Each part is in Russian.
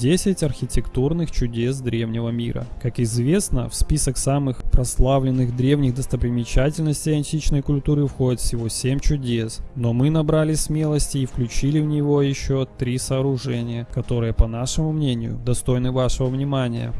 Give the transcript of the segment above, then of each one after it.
10 архитектурных чудес древнего мира. Как известно, в список самых прославленных древних достопримечательностей античной культуры входит всего 7 чудес, но мы набрали смелости и включили в него еще три сооружения, которые, по нашему мнению, достойны вашего внимания.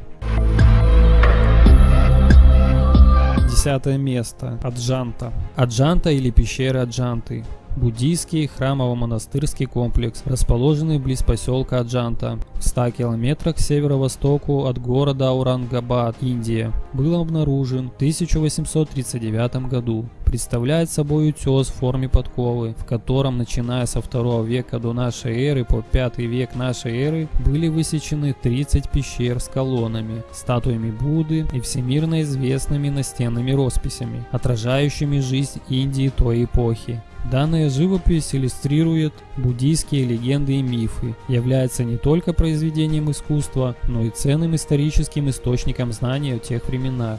Десятое место. Аджанта. Аджанта или пещера Аджанты буддийский храмово-монастырский комплекс, расположенный близ поселка Аджанта, 100 километрах северо-востоку от города Аурангабад, Индия, был обнаружен в 1839 году. Представляет собой утес в форме подковы, в котором, начиная со 2 века до нашей эры по 5 век нашей эры, были высечены 30 пещер с колоннами, статуями Будды и всемирно известными настенными росписями, отражающими жизнь Индии той эпохи. Данная живопись иллюстрирует буддийские легенды и мифы, является не только произведением искусства, но и ценным историческим источником знаний о тех временах.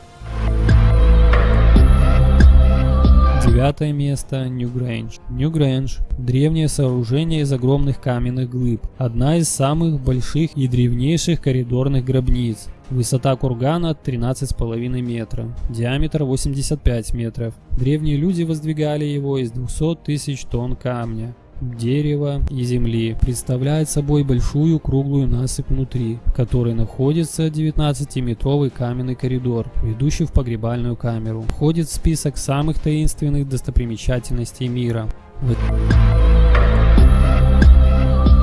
Девятое место – Нью-Грэндж. Нью-Грэндж – древнее сооружение из огромных каменных глыб, одна из самых больших и древнейших коридорных гробниц. Высота кургана 13,5 метра, диаметр 85 метров. Древние люди воздвигали его из 200 тысяч тонн камня дерева и земли. Представляет собой большую круглую насыпь внутри, в которой находится 19-метровый каменный коридор, ведущий в погребальную камеру. Входит в список самых таинственных достопримечательностей мира.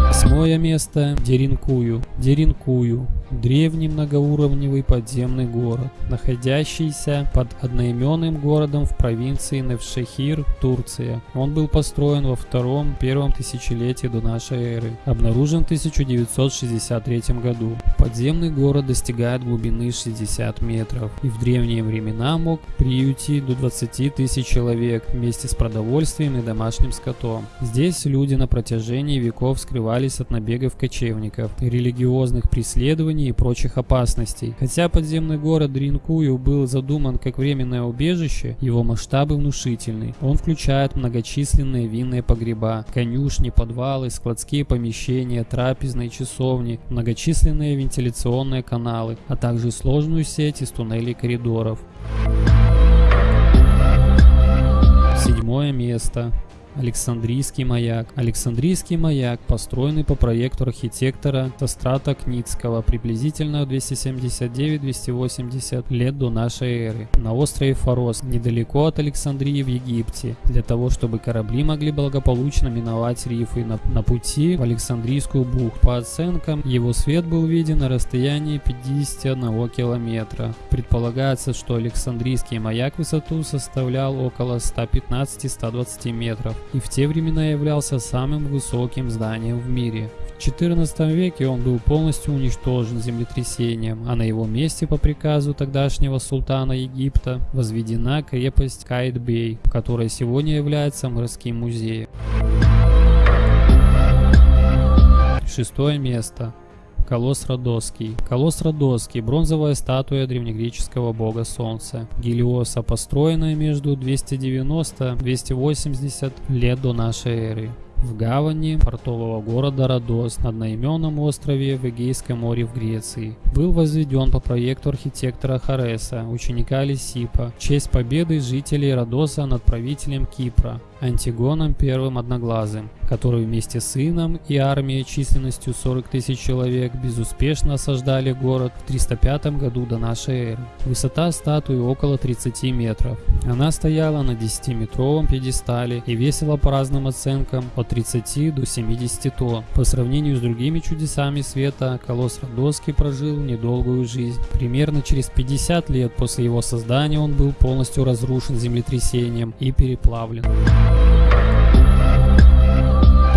Восьмое место – Деринкую. Деринкую древний многоуровневый подземный город, находящийся под одноименным городом в провинции Невшехир, Турция. Он был построен во втором-первом тысячелетии до нашей эры, обнаружен в 1963 году. Подземный город достигает глубины 60 метров и в древние времена мог приютить до 20 тысяч человек вместе с продовольствием и домашним скотом. Здесь люди на протяжении веков скрывались от набегов кочевников и религиозных преследований и прочих опасностей. Хотя подземный город Дринкую был задуман как временное убежище, его масштабы внушительны. Он включает многочисленные винные погреба, конюшни, подвалы, складские помещения, трапезные часовни, многочисленные вентиляционные каналы, а также сложную сеть из туннелей и коридоров. Седьмое место. Александрийский маяк. Александрийский маяк, построенный по проекту архитектора Тострата Кницкого приблизительно 279-280 лет до нашей эры, на острове Фарос, недалеко от Александрии в Египте, для того, чтобы корабли могли благополучно миновать рифы на, на пути в Александрийскую бухту. По оценкам, его свет был виден на расстоянии 51 километра. Предполагается, что Александрийский маяк высоту составлял около 115-120 метров и в те времена являлся самым высоким зданием в мире. В XIV веке он был полностью уничтожен землетрясением, а на его месте по приказу тогдашнего султана Египта возведена крепость Кайт-Бей, которая сегодня является морским музеем. Шестое место. Колосс Родосский. Колосс Родосский – бронзовая статуя древнегреческого бога Солнца. Гелиоса, построенная между 290-280 лет до нашей эры в гавани портового города Родос на одноименном острове в Эгейском море в Греции. Был возведен по проекту архитектора Хареса, ученика Лисипа, в честь победы жителей Родоса над правителем Кипра, Антигоном I Одноглазым, который вместе с сыном и армией численностью 40 тысяч человек безуспешно осаждали город в 305 году до нашей эры. Высота статуи около 30 метров. Она стояла на 10-метровом пьедестале и весила по разным оценкам от 30 до 70 тонн. По сравнению с другими чудесами света, колосс Родоский прожил недолгую жизнь. Примерно через 50 лет после его создания он был полностью разрушен землетрясением и переплавлен.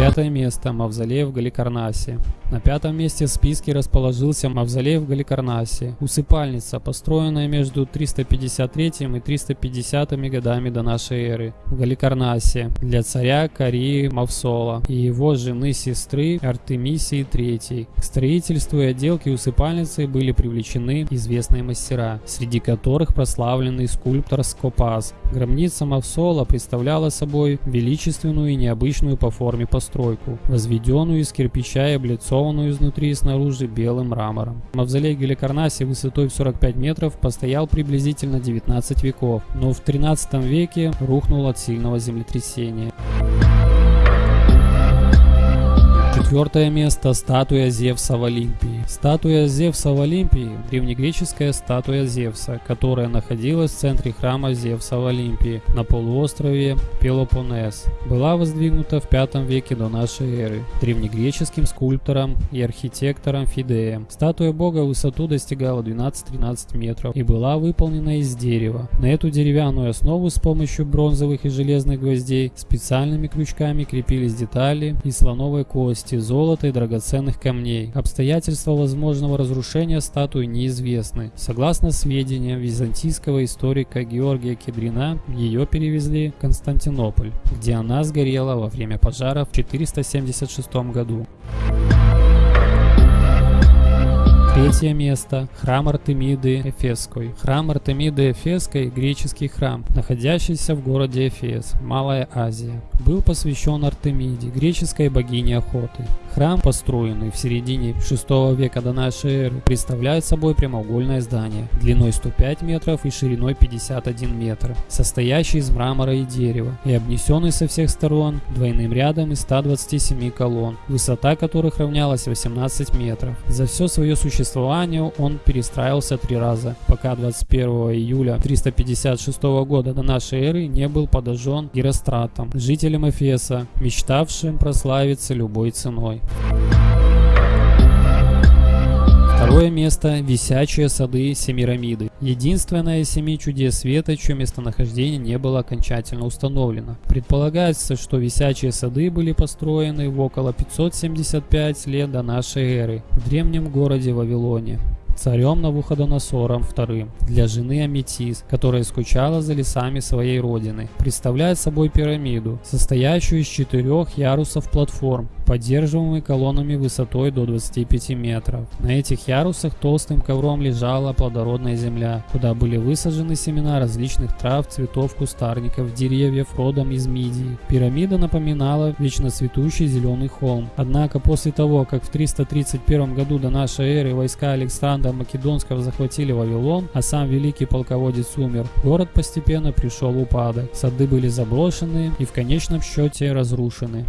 Пятое место. Мавзолей в Галикарнасе. На пятом месте в списке расположился мавзолей в Галикарнасе. Усыпальница, построенная между 353 и 350 годами до нашей эры в Галикарнасе для царя Карии Мавсола и его жены-сестры Артемисии III. К строительству и отделке усыпальницы были привлечены известные мастера, среди которых прославленный скульптор Скопас. Гробница Мавсола представляла собой величественную и необычную по форме постройку постройку, возведенную из кирпича и облицованную изнутри и снаружи белым мрамором. Мавзолей Геликарнаси высотой в 45 метров постоял приблизительно 19 веков, но в 13 веке рухнул от сильного землетрясения. Четвертое место – статуя Зевса в Олимпии. Статуя Зевса в Олимпии – древнегреческая статуя Зевса, которая находилась в центре храма Зевса в Олимпии на полуострове Пелопоннес. Была воздвигнута в V веке до нашей эры древнегреческим скульптором и архитектором Фидеем. Статуя бога высоту достигала 12-13 метров и была выполнена из дерева. На эту деревянную основу с помощью бронзовых и железных гвоздей специальными крючками крепились детали из слоновой кости, золота и драгоценных камней. Обстоятельства возможного разрушения статуи неизвестны. Согласно сведениям византийского историка Георгия Кедрина, ее перевезли в Константинополь, где она сгорела во время пожара в 476 году. Третье место. Храм Артемиды Эфесской. Храм Артемиды Эфесской – греческий храм, находящийся в городе Эфес, Малая Азия. Был посвящен Артемиде, греческой богине охоты. Храм, построенный в середине 6 века до нашей эры, представляет собой прямоугольное здание, длиной 105 метров и шириной 51 метр, состоящий из мрамора и дерева, и обнесенный со всех сторон двойным рядом из 127 колонн, высота которых равнялась 18 метров. За все свое существование существованию он перестраивался три раза, пока 21 июля 356 года до нашей эры не был подожжен Геростратом, жителем Эфеса, мечтавшим прославиться любой ценой. Второе место – висячие сады Семирамиды. Единственное из семи чудес света, чье местонахождение не было окончательно установлено. Предполагается, что висячие сады были построены в около 575 лет до нашей эры в древнем городе Вавилоне царем Навуходоносором II для жены Аметис, которая скучала за лесами своей родины. Представляет собой пирамиду, состоящую из четырех ярусов платформ, поддерживаемый колоннами высотой до 25 метров. На этих ярусах толстым ковром лежала плодородная земля, куда были высажены семена различных трав, цветов, кустарников, деревьев родом из Мидии. Пирамида напоминала вечно цветущий зеленый холм. Однако после того, как в 331 году до нашей эры войска Александра Македонского захватили Вавилон, а сам великий полководец умер, город постепенно пришел в упадок. Сады были заброшены и в конечном счете разрушены.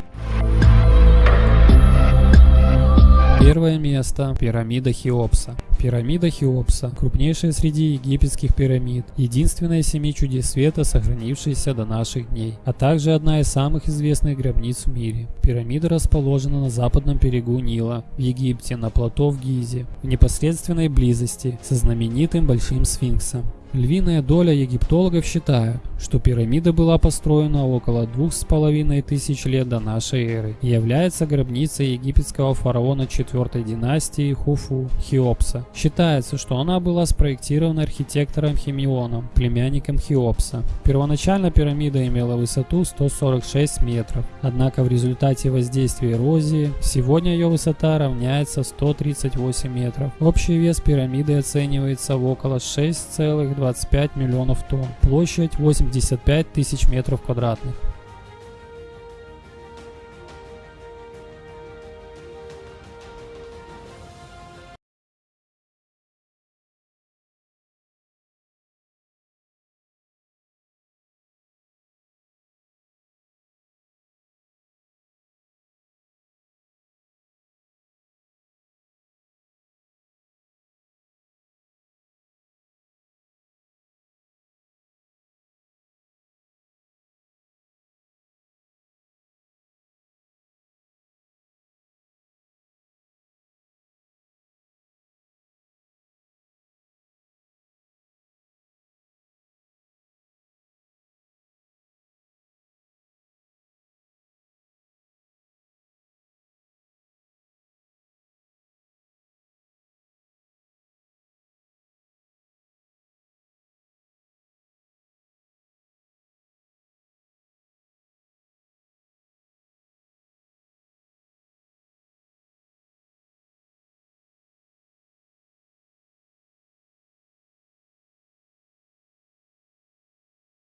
Первое место – пирамида Хеопса. Пирамида Хеопса – крупнейшая среди египетских пирамид, единственная из семи чудес света, сохранившаяся до наших дней, а также одна из самых известных гробниц в мире. Пирамида расположена на западном берегу Нила, в Египте, на плато в Гизе, в непосредственной близости со знаменитым Большим Сфинксом. Львиная доля египтологов считают, что пирамида была построена около двух с половиной тысяч лет до нашей эры и является гробницей египетского фараона 4 династии Хуфу Хеопса. Считается, что она была спроектирована архитектором Химионом, племянником Хеопса. Первоначально пирамида имела высоту 146 метров, однако в результате воздействия эрозии сегодня ее высота равняется 138 метров. Общий вес пирамиды оценивается в около 6,2 25 миллионов тонн. Площадь 85 тысяч метров квадратных.